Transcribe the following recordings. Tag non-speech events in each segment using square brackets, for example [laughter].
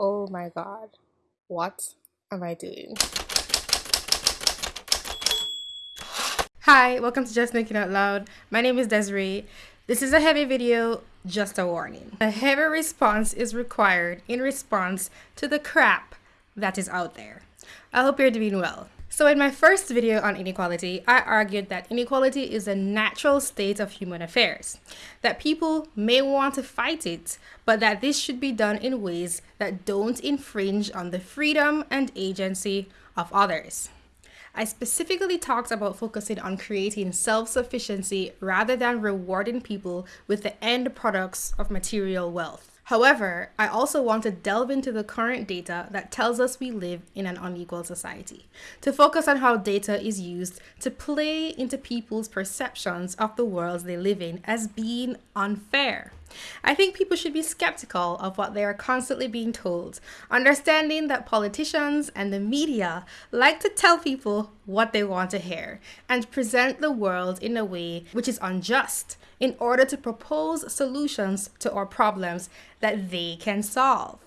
Oh my god. What am I doing? Hi, welcome to Just Thinking Out Loud. My name is Desiree. This is a heavy video, just a warning. A heavy response is required in response to the crap that is out there. I hope you're doing well. So in my first video on inequality, I argued that inequality is a natural state of human affairs, that people may want to fight it, but that this should be done in ways that don't infringe on the freedom and agency of others. I specifically talked about focusing on creating self-sufficiency rather than rewarding people with the end products of material wealth. However, I also want to delve into the current data that tells us we live in an unequal society, to focus on how data is used to play into people's perceptions of the worlds they live in as being unfair. I think people should be skeptical of what they are constantly being told, understanding that politicians and the media like to tell people what they want to hear and present the world in a way which is unjust in order to propose solutions to our problems that they can solve.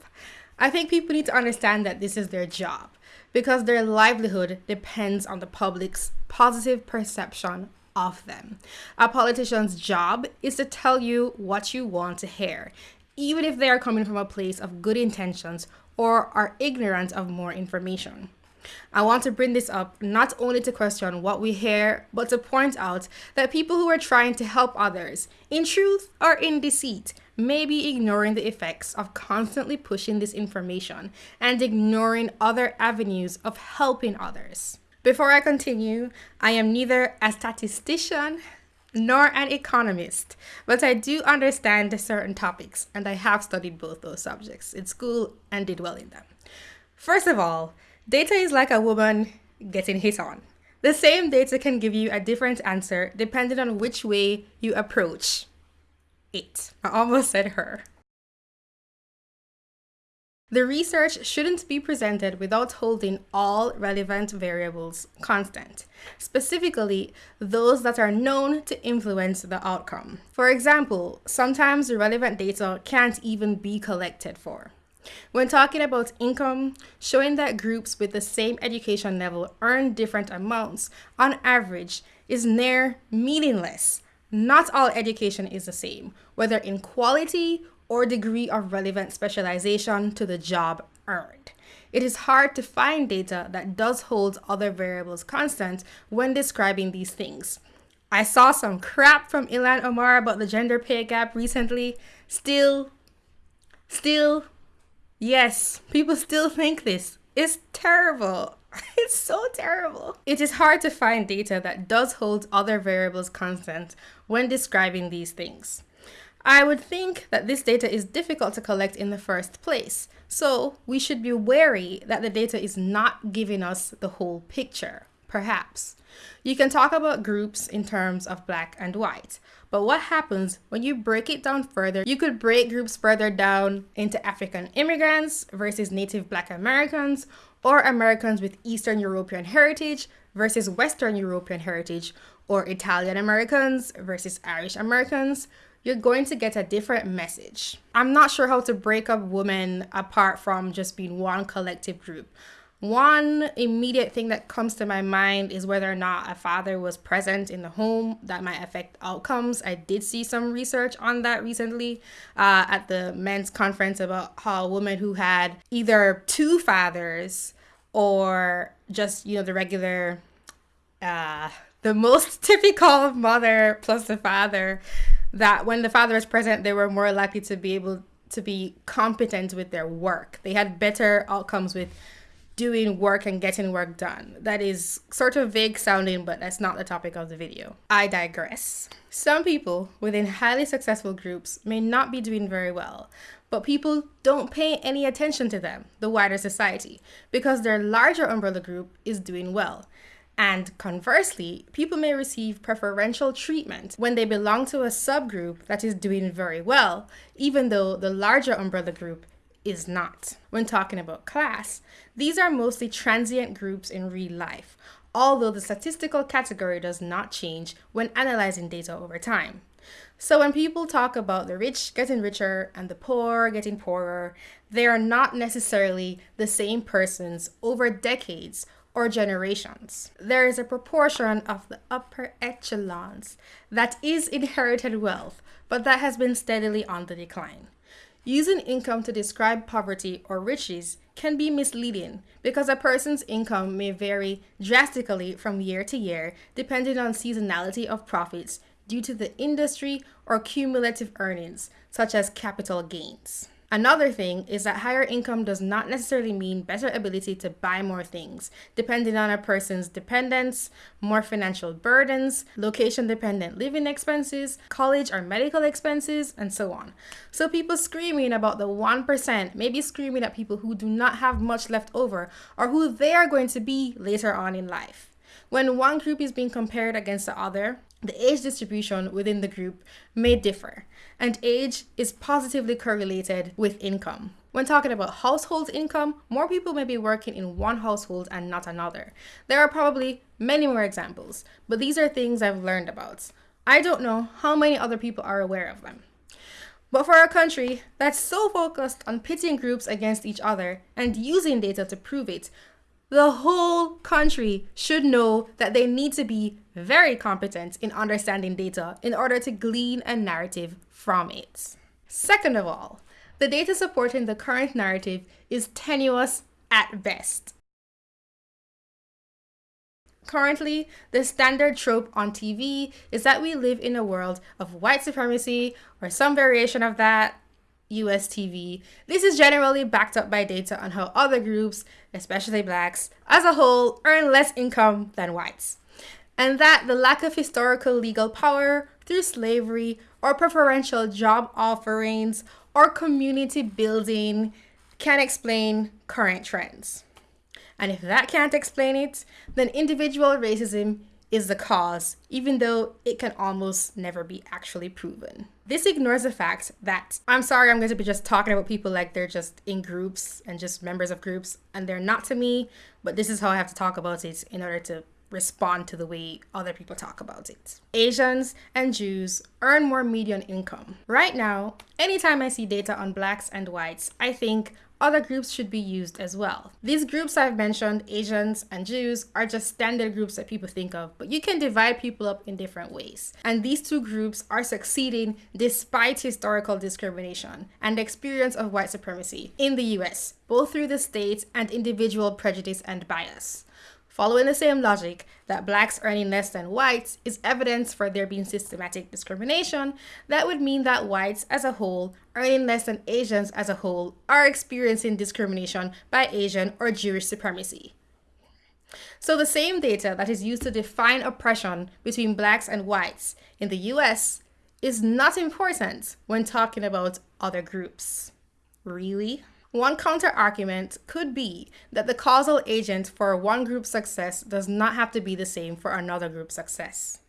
I think people need to understand that this is their job because their livelihood depends on the public's positive perception of them. A politician's job is to tell you what you want to hear, even if they are coming from a place of good intentions or are ignorant of more information. I want to bring this up not only to question what we hear, but to point out that people who are trying to help others, in truth or in deceit, may be ignoring the effects of constantly pushing this information and ignoring other avenues of helping others. Before I continue, I am neither a statistician nor an economist, but I do understand certain topics and I have studied both those subjects in school and did well in them. First of all, Data is like a woman getting hit on. The same data can give you a different answer depending on which way you approach it. I almost said her. The research shouldn't be presented without holding all relevant variables constant, specifically those that are known to influence the outcome. For example, sometimes relevant data can't even be collected for. When talking about income, showing that groups with the same education level earn different amounts on average is near meaningless. Not all education is the same, whether in quality or degree of relevant specialization to the job earned. It is hard to find data that does hold other variables constant when describing these things. I saw some crap from Ilhan Omar about the gender pay gap recently. Still, still, Yes, people still think this. It's terrible. [laughs] It's so terrible. It is hard to find data that does hold other variables constant when describing these things. I would think that this data is difficult to collect in the first place, so we should be wary that the data is not giving us the whole picture perhaps. You can talk about groups in terms of black and white, but what happens when you break it down further? You could break groups further down into African immigrants versus Native Black Americans, or Americans with Eastern European heritage versus Western European heritage, or Italian Americans versus Irish Americans, you're going to get a different message. I'm not sure how to break up women apart from just being one collective group. One immediate thing that comes to my mind is whether or not a father was present in the home that might affect outcomes. I did see some research on that recently uh, at the men's conference about how a woman who had either two fathers or just, you know, the regular, uh, the most [laughs] typical mother plus the father, that when the father was present, they were more likely to be able to be competent with their work. They had better outcomes with doing work and getting work done. That is sort of vague sounding, but that's not the topic of the video. I digress. Some people within highly successful groups may not be doing very well, but people don't pay any attention to them, the wider society, because their larger umbrella group is doing well. And conversely, people may receive preferential treatment when they belong to a subgroup that is doing very well, even though the larger umbrella group is not. When talking about class, these are mostly transient groups in real life, although the statistical category does not change when analyzing data over time. So when people talk about the rich getting richer and the poor getting poorer, they are not necessarily the same persons over decades or generations. There is a proportion of the upper echelons that is inherited wealth, but that has been steadily on the decline. Using income to describe poverty or riches can be misleading because a person's income may vary drastically from year to year depending on seasonality of profits due to the industry or cumulative earnings, such as capital gains. Another thing is that higher income does not necessarily mean better ability to buy more things, depending on a person's dependence, more financial burdens, location dependent living expenses, college or medical expenses, and so on. So people screaming about the 1% may be screaming at people who do not have much left over or who they are going to be later on in life. When one group is being compared against the other, the age distribution within the group may differ, and age is positively correlated with income. When talking about household income, more people may be working in one household and not another. There are probably many more examples, but these are things I've learned about. I don't know how many other people are aware of them. But for a country that's so focused on pitting groups against each other and using data to prove it, the whole country should know that they need to be very competent in understanding data in order to glean a narrative from it. Second of all, the data supporting the current narrative is tenuous at best. Currently, the standard trope on TV is that we live in a world of white supremacy or some variation of that, US TV. This is generally backed up by data on how other groups, especially blacks, as a whole, earn less income than whites. And that the lack of historical legal power through slavery or preferential job offerings or community building can explain current trends. And if that can't explain it, then individual racism is the cause, even though it can almost never be actually proven. This ignores the fact that I'm sorry, I'm going to be just talking about people like they're just in groups and just members of groups, and they're not to me, but this is how I have to talk about it in order to respond to the way other people talk about it. Asians and Jews earn more median income. Right now, anytime I see data on blacks and whites, I think other groups should be used as well. These groups I've mentioned, Asians and Jews, are just standard groups that people think of, but you can divide people up in different ways. And these two groups are succeeding despite historical discrimination and experience of white supremacy in the US, both through the state and individual prejudice and bias. Following the same logic that blacks earning less than whites is evidence for there being systematic discrimination, that would mean that whites as a whole earning less than Asians as a whole are experiencing discrimination by Asian or Jewish supremacy. So the same data that is used to define oppression between blacks and whites in the US is not important when talking about other groups. Really? One counter argument could be that the causal agent for one group's success does not have to be the same for another group's success.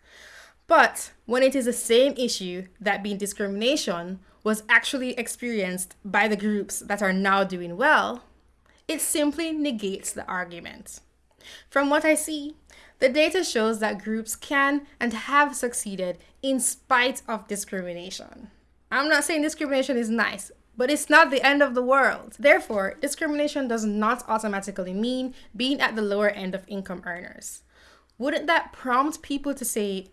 But when it is the same issue, that being discrimination, was actually experienced by the groups that are now doing well, it simply negates the argument. From what I see, the data shows that groups can and have succeeded in spite of discrimination. I'm not saying discrimination is nice, but it's not the end of the world. Therefore, discrimination does not automatically mean being at the lower end of income earners. Wouldn't that prompt people to say,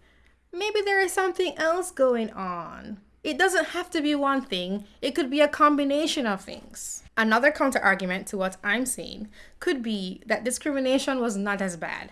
maybe there is something else going on? It doesn't have to be one thing, it could be a combination of things. Another counter argument to what I'm saying could be that discrimination was not as bad,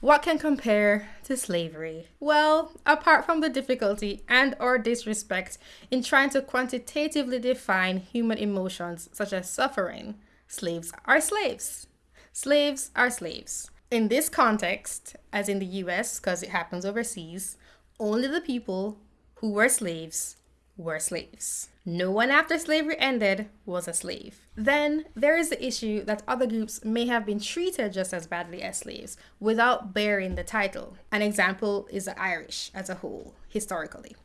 what can compare to slavery? Well, apart from the difficulty and or disrespect in trying to quantitatively define human emotions such as suffering, slaves are slaves. Slaves are slaves. In this context, as in the US, because it happens overseas, only the people who were slaves were slaves. No one after slavery ended was a slave. Then there is the issue that other groups may have been treated just as badly as slaves without bearing the title. An example is the Irish as a whole, historically.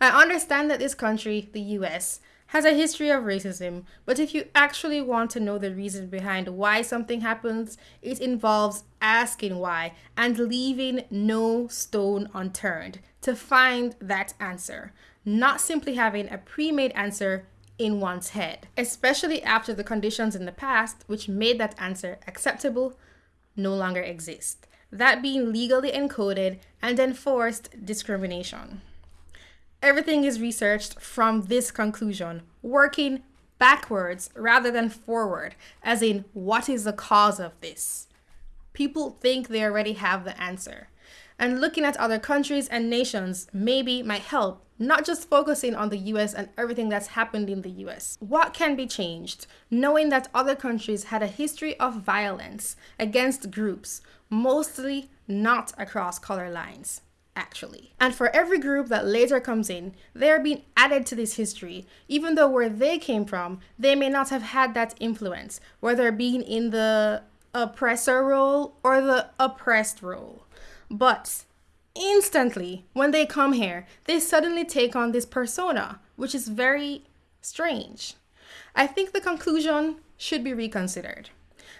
I understand that this country, the US, has a history of racism, but if you actually want to know the reason behind why something happens, it involves asking why and leaving no stone unturned to find that answer, not simply having a pre made answer in one's head, especially after the conditions in the past which made that answer acceptable no longer exist. That being legally encoded and enforced discrimination. Everything is researched from this conclusion, working backwards rather than forward, as in, what is the cause of this? People think they already have the answer. And looking at other countries and nations maybe might help, not just focusing on the US and everything that's happened in the US. What can be changed? Knowing that other countries had a history of violence against groups, mostly not across color lines actually. And for every group that later comes in, they are being added to this history, even though where they came from, they may not have had that influence, whether being in the oppressor role or the oppressed role. But instantly, when they come here, they suddenly take on this persona, which is very strange. I think the conclusion should be reconsidered.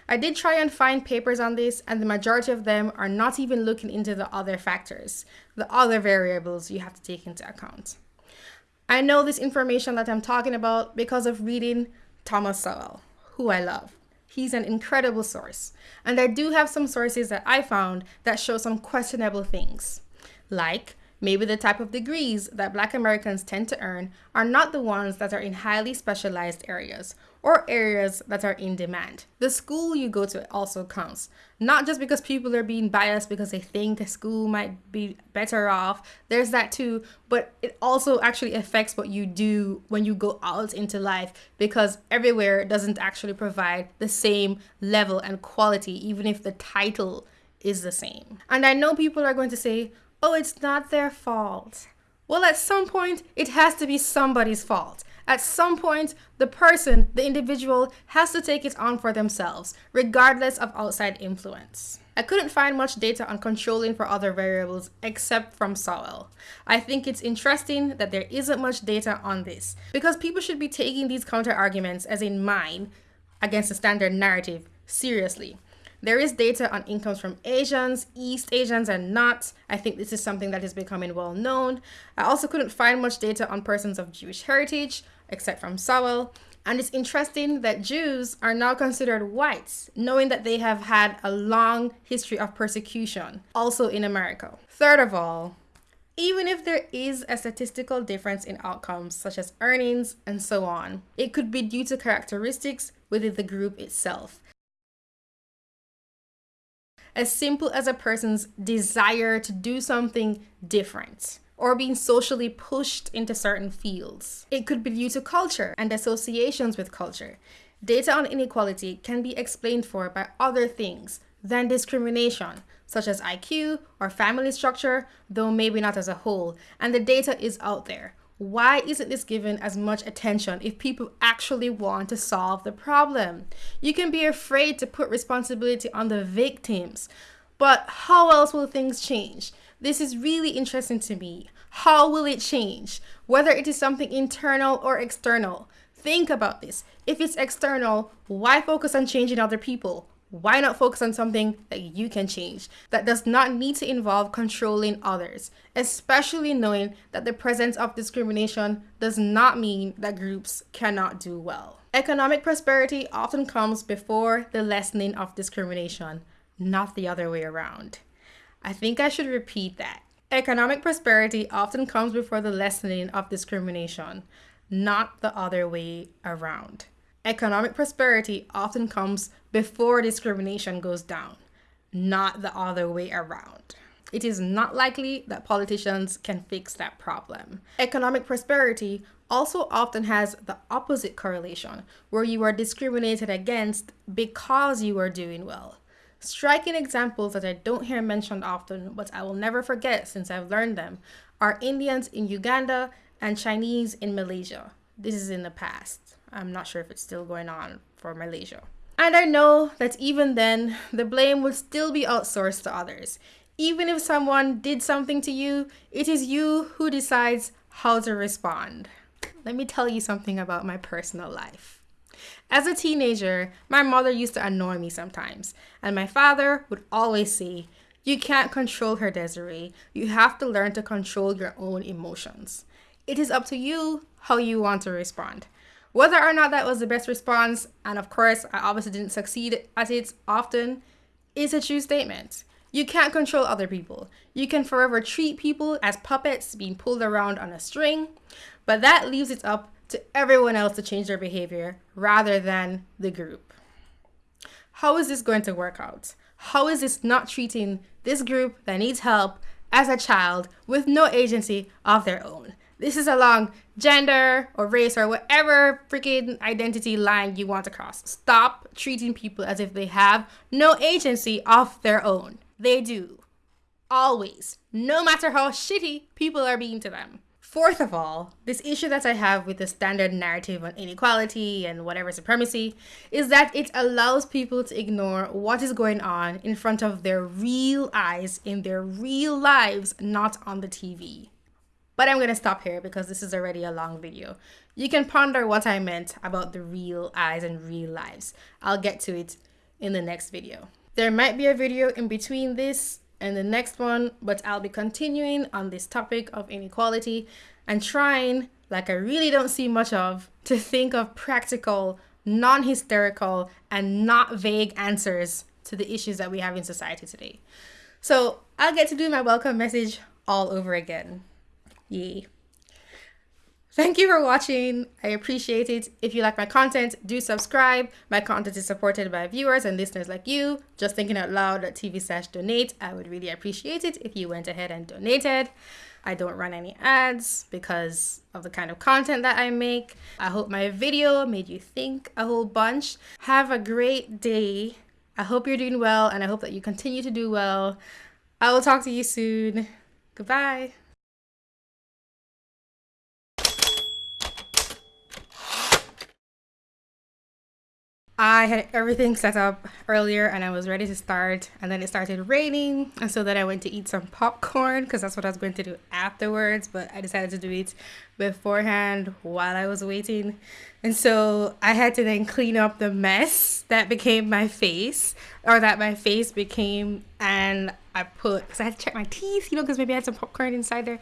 I did try and find papers on this, and the majority of them are not even looking into the other factors, the other variables you have to take into account. I know this information that I'm talking about because of reading Thomas Sowell, who I love. He's an incredible source. And I do have some sources that I found that show some questionable things, like Maybe the type of degrees that Black Americans tend to earn are not the ones that are in highly specialized areas or areas that are in demand. The school you go to also counts, not just because people are being biased because they think a school might be better off. There's that too, but it also actually affects what you do when you go out into life because everywhere doesn't actually provide the same level and quality, even if the title is the same. And I know people are going to say, oh, it's not their fault. Well, at some point, it has to be somebody's fault. At some point, the person, the individual, has to take it on for themselves, regardless of outside influence. I couldn't find much data on controlling for other variables except from Sowell. I think it's interesting that there isn't much data on this, because people should be taking these counter arguments, as in mine, against the standard narrative, seriously. There is data on incomes from Asians, East Asians, and not. I think this is something that is becoming well known. I also couldn't find much data on persons of Jewish heritage, except from Sowell. And it's interesting that Jews are now considered whites, knowing that they have had a long history of persecution, also in America. Third of all, even if there is a statistical difference in outcomes, such as earnings and so on, it could be due to characteristics within the group itself as simple as a person's desire to do something different or being socially pushed into certain fields. It could be due to culture and associations with culture. Data on inequality can be explained for by other things than discrimination, such as IQ or family structure, though maybe not as a whole, and the data is out there. Why isn't this given as much attention if people actually want to solve the problem? You can be afraid to put responsibility on the victims, but how else will things change? This is really interesting to me. How will it change? Whether it is something internal or external. Think about this. If it's external, why focus on changing other people? Why not focus on something that you can change that does not need to involve controlling others, especially knowing that the presence of discrimination does not mean that groups cannot do well. Economic prosperity often comes before the lessening of discrimination, not the other way around. I think I should repeat that. Economic prosperity often comes before the lessening of discrimination, not the other way around. Economic prosperity often comes before discrimination goes down, not the other way around. It is not likely that politicians can fix that problem. Economic prosperity also often has the opposite correlation, where you are discriminated against because you are doing well. Striking examples that I don't hear mentioned often, but I will never forget since I've learned them, are Indians in Uganda and Chinese in Malaysia. This is in the past. I'm not sure if it's still going on for Malaysia. And I know that even then, the blame will still be outsourced to others. Even if someone did something to you, it is you who decides how to respond. let me tell you something about my personal life. As a teenager, my mother used to annoy me sometimes, and my father would always say, You can't control her, Desiree. You have to learn to control your own emotions. It is up to you how you want to respond. Whether or not that was the best response, and of course, I obviously didn't succeed at it often, is a true statement. You can't control other people. You can forever treat people as puppets being pulled around on a string, but that leaves it up to everyone else to change their behavior rather than the group. How is this going to work out? How is this not treating this group that needs help as a child with no agency of their own? This is along gender or race or whatever freaking identity line you want to cross. Stop treating people as if they have no agency of their own. They do. Always. No matter how shitty people are being to them. Fourth of all, this issue that I have with the standard narrative on inequality and whatever supremacy is that it allows people to ignore what is going on in front of their real eyes in their real lives, not on the TV. But I'm going to stop here because this is already a long video. You can ponder what I meant about the real eyes and real lives. I'll get to it in the next video. There might be a video in between this and the next one, but I'll be continuing on this topic of inequality and trying, like I really don't see much of, to think of practical, non-hysterical, and not vague answers to the issues that we have in society today. So I'll get to do my welcome message all over again. Yay. Thank you for watching. I appreciate it. If you like my content, do subscribe. My content is supported by viewers and listeners like you. Just thinking out loud at TV slash donate. I would really appreciate it if you went ahead and donated. I don't run any ads because of the kind of content that I make. I hope my video made you think a whole bunch. Have a great day. I hope you're doing well and I hope that you continue to do well. I will talk to you soon. Goodbye. I had everything set up earlier and I was ready to start and then it started raining and so then I went to eat some popcorn because that's what I was going to do afterwards but I decided to do it beforehand while I was waiting. And so I had to then clean up the mess that became my face or that my face became and I put because I had to check my teeth you know because maybe I had some popcorn inside there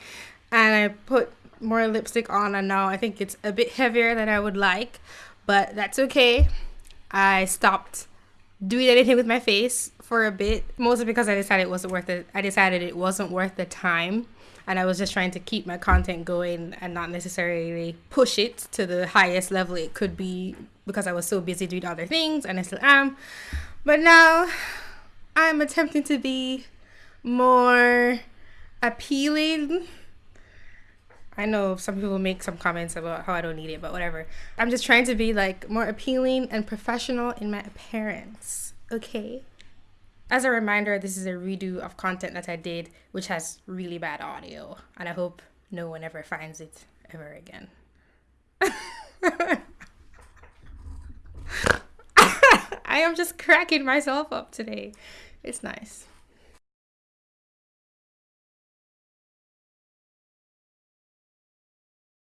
and I put more lipstick on and now I think it's a bit heavier than I would like but that's okay I stopped doing anything with my face for a bit, mostly because I decided it wasn't worth it. I decided it wasn't worth the time, and I was just trying to keep my content going and not necessarily push it to the highest level it could be because I was so busy doing other things, and I still am. But now I'm attempting to be more appealing I know some people make some comments about how I don't need it, but whatever. I'm just trying to be like more appealing and professional in my appearance. Okay. As a reminder, this is a redo of content that I did, which has really bad audio, and I hope no one ever finds it ever again. [laughs] I am just cracking myself up today. It's nice.